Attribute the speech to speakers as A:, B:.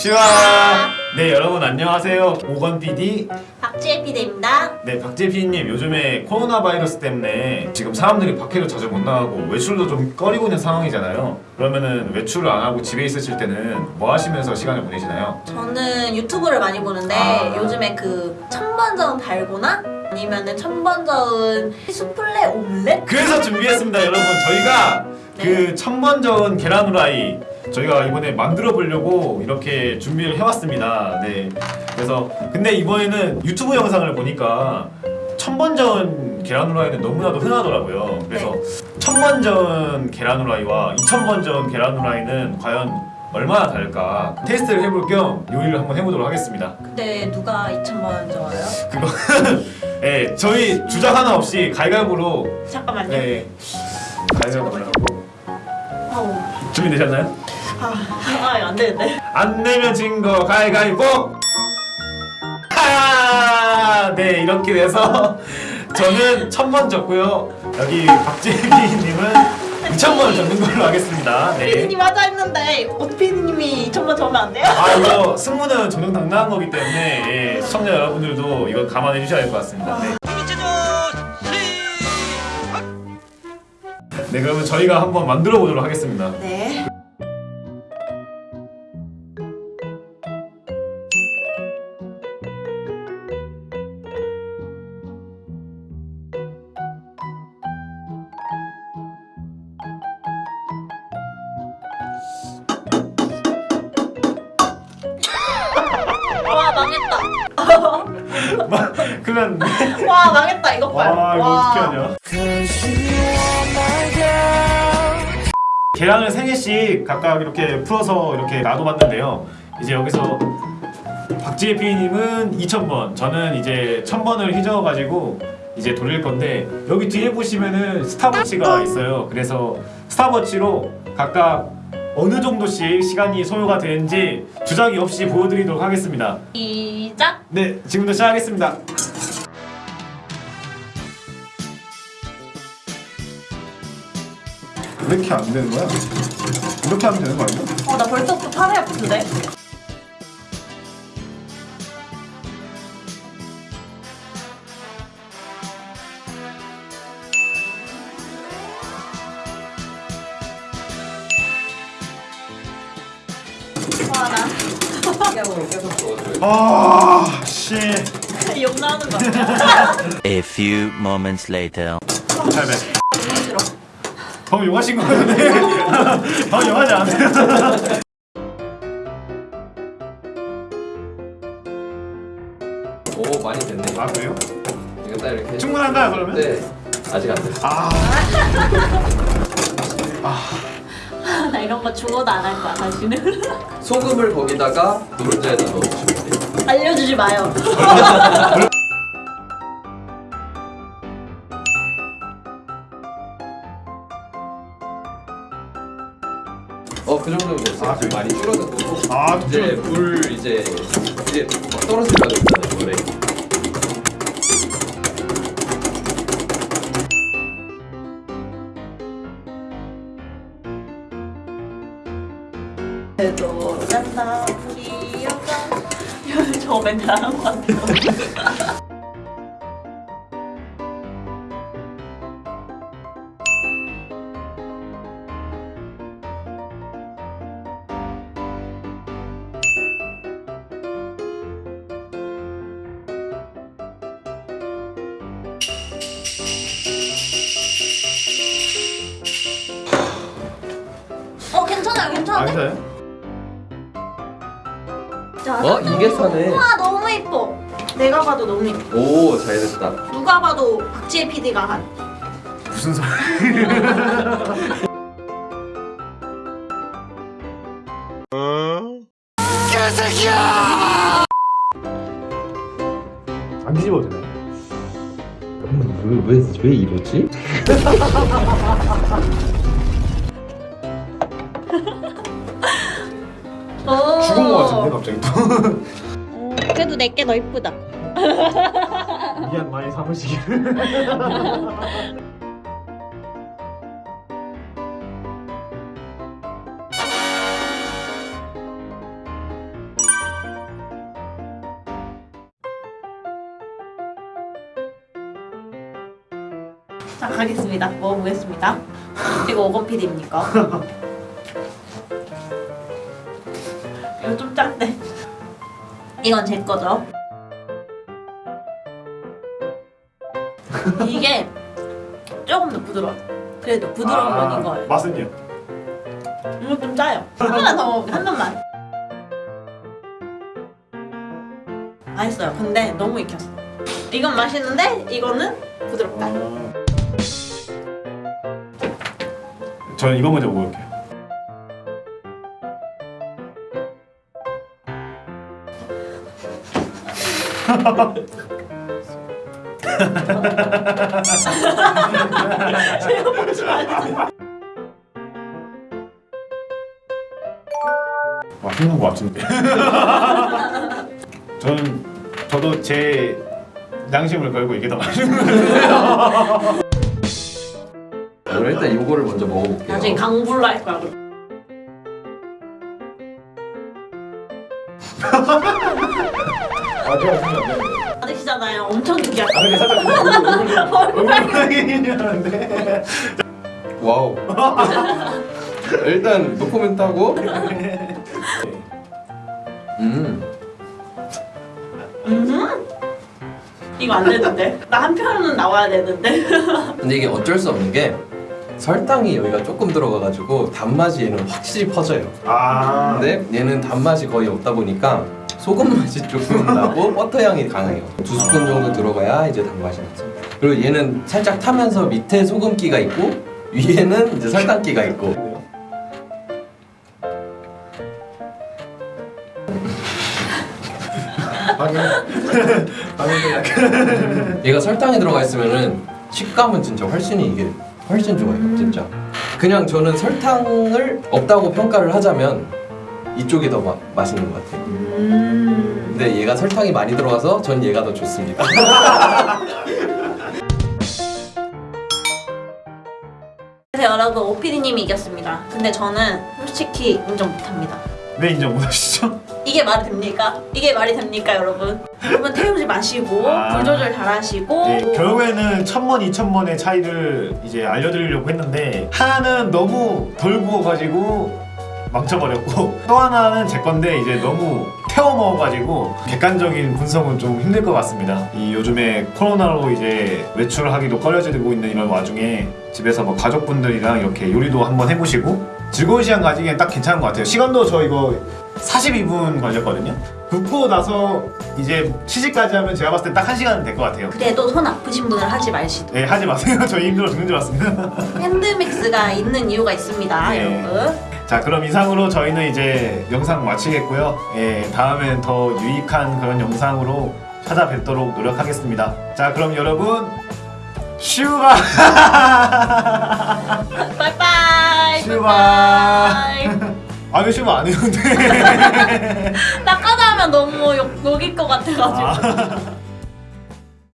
A: 시와 네 여러분 안녕하세요 오건 PD
B: 박지혜 PD입니다.
A: 네 박재 PD님 요즘에 코로나 바이러스 때문에 지금 사람들이 밖에도 자주 못 나가고 외출도 좀 꺼리고 있는 상황이잖아요 그러면은 외출을 안 하고 집에 있으실 때는 뭐 하시면서 시간을 보내시나요?
B: 저는 유튜브를 많이 보는데
A: 아.
B: 요즘에 그 천번저은 달고나 아니면은 천번 저은 수플레 오믈렛?
A: 그래서 준비했습니다 여러분 저희가 그 천번 저은 계란 후라이 저희가 이번에 만들어 보려고 이렇게 준비를 해왔습니다. 네. 그래서 근데 이번에는 유튜브 영상을 보니까 천번 저은 계란 후라이는 너무나도 흔하더라고요. 그래서 천번 저은 계란 후라이와 이천 번 저은 계란 후라이는 과연 얼마나 다를까 테스트를 해볼 겸 요리를 한번 해보도록 하겠습니다.
B: 근데 누가 2천번 저어요?
A: 그거 네 저희 주작 하나 없이 갈갈보로
B: 잠깐만요.
A: 네.
B: 아우.
A: 준비되셨나요?
B: 아, 아, 안 되는데.
A: 안 내면 진 거 가위바위보! 하! 네 이렇게 돼서 저는 천번 졌고요 여기 박재민님은 2천번 졌는 걸로 하겠습니다 네.
B: PD님 하자 했는데 PD님이 2천번 저으면 안 돼요?
A: 아 이거 승부는 정정당당한 거기 때문에 예, 시청자 여러분들도 이거 감안해 주셔야 될 것 같습니다 네. 네 그러면 저희가 한번 만들어 보도록 하겠습니다
B: 네.
A: 그러면
B: 와 망했다 이것 봐요.
A: 와 이거 어떻게 하냐 계란을 3개씩 각각 이렇게 풀어서 이렇게 놔둬봤는데요. 이제 여기서 박지혜 PD님은 2000번 저는 이제 1000번을 휘저어가지고 이제 돌릴 건데 여기 뒤에 보시면은 스탑워치가 있어요. 그래서 스탑워치로 각각 어느 정도씩 시간이 소요가 되는지 주작이 없이 보여드리도록 하겠습니다
B: 시작.
A: 네 지금부터 시작하겠습니다 왜 이렇게 안 되는 거야? 이렇게 하면 되는 거 아니야?
B: 어 나 벌써부터 팔이 아픈데.
A: 아, 씨.
B: 욕 나오는 거 같아.
C: A few moments later.
A: 800.
B: 싫어.
A: 방금 욕하신 거 같은데? 방금 욕하지 않았어요?
D: 오 많이 됐네.
A: 아, 그래요?
D: 이거 딱 이렇게.
A: 충분한가요, 그러면?
D: 네. 아직 안 됐어.
A: 아,
B: 나 이런 거 죽어도 안 할 거야 다시는.
D: 소금을 거기다가 노른자에다 넣어주시면 돼요.
B: 알려주지 마요.
D: 어그 정도면 됐어요.
A: 아,
D: 지금 많이 줄어들고.
A: 아,
D: 이제 물 이제 이제 막 떨어지려고 있잖아요. 물에.
B: 그래도 짠다 우리 여자. 저 멘트 안한것 같아요. 어 괜찮아요
A: 아,
B: 괜찮아요. 자,
D: 어 이게 사네.
B: 우와 너무 이뻐. 내가 봐도 너무 이뻐.
D: 오 잘됐다.
B: 누가 봐도 박지혜 PD가 한.
A: 무슨 소리? 안 뒤집어도 되나요?
D: 왜왜 왜 이러지?
B: 오.
A: 죽은 거 하네 갑자기. 또
B: 그래도 내게 너 이쁘다.
A: 미안 많이 사무시기를
B: 자 가겠습니다. 먹어보겠습니다. 그리고 오건 PD입니까? 좀 짠데. 이건 제 거죠. 이게 조금 더 부드러워. 그래도 부드러운
A: 아,
B: 건 이거예요.
A: 맛은요?
B: 이거 좀 짜요. 하나 더 먹을게. 한 번만. 맛있어요. 근데 너무 익혔어. 이건 맛있는데 이거는 부드럽다.
A: 저는 이거 먼저 먹을게요.
B: 제가 먹지 말자.
A: 맛있는 것 같은데. 저는 저도 제 양심을 걸고 이게 더 맛있는 것 같아요.
D: 그럼 일단 요거를 먼저 먹어볼게요.
B: 나중에 강불로 할 거야.
A: 아,
B: 받으시잖아요. 엄청 느끼할
A: 아, 근데 살짝 얼굴 얼굴 얼굴
D: 와우. 일단 노코멘트 하고. 음.
B: 음. 이거 안 되는데. 나 한 편은 나와야 되는데.
D: 근데 이게 어쩔 수 없는 게 설탕이 여기가 조금 들어가가지고 단맛이 얘는 확실히 퍼져요.
A: 아,
D: 근데 얘는 단맛이 거의 없다 보니까 소금 맛이 조금 나고 버터 향이 강해요. 두 스푼 정도 들어가야 이제 단맛이 나죠. 그리고 얘는 살짝 타면서 밑에 소금기가 있고 위에는 이제 설탕기가 있고.
A: 방금 방금 약간
D: 얘가 설탕이 들어가 있으면은 식감은 진짜 훨씬 이게 훨씬 좋아요, 진짜. 그냥 저는 설탕을 없다고 평가를 하자면 이쪽이 더 마, 맛있는 것 같아요.
B: 음.
D: 근데 얘가 설탕이 많이 들어가서 전 얘가 더 좋습니다.
B: 여러분 오피디님이 이겼습니다. 근데 저는 솔직히 인정 못합니다.
A: 왜 인정 못하시죠?
B: 이게 말이 됩니까? 이게 말이 됩니까, 여러분? 여러분 태우지 마시고
A: 아.
B: 불 조절 잘하시고
A: 네, 결국에는 천번 이천번의 차이를 이제 알려드리려고 했는데 하나는 너무 덜 구워가지고 망쳐버렸고 또 하나는 제 건데 이제 너무 태워 먹어가지고 객관적인 분석은 좀 힘들 것 같습니다. 이 요즘에 코로나로 이제 외출하기도 꺼려지고 있는 이런 와중에 집에서 뭐 가족분들이랑 이렇게 요리도 한번 해보시고 즐거운 시간 가지기엔 딱 괜찮은 것 같아요. 시간도 저 이거 42분 걸렸거든요. 굽고 나서 이제 시식까지 하면 제가 봤을 때 딱 한 시간은 될 것 같아요.
B: 그래도 손 아프신 분은 하지 마시도
A: 네 하지 마세요. 저희 힘들어 죽는 줄 알았습니다.
B: 핸드믹스가 있는 이유가 있습니다,
A: 네.
B: 여러분.
A: 자 그럼 이상으로 저희는 이제 영상 마치겠고요. 예, 다음엔 더 유익한 그런 영상으로 찾아뵙도록 노력하겠습니다. 자 그럼 여러분 슈바
B: 빠이빠이.
A: 슈바 아왜 슈바 안 해요 근데
B: 나까지 하면 너무 욕, 욕일 것 같아가지고.
A: 아.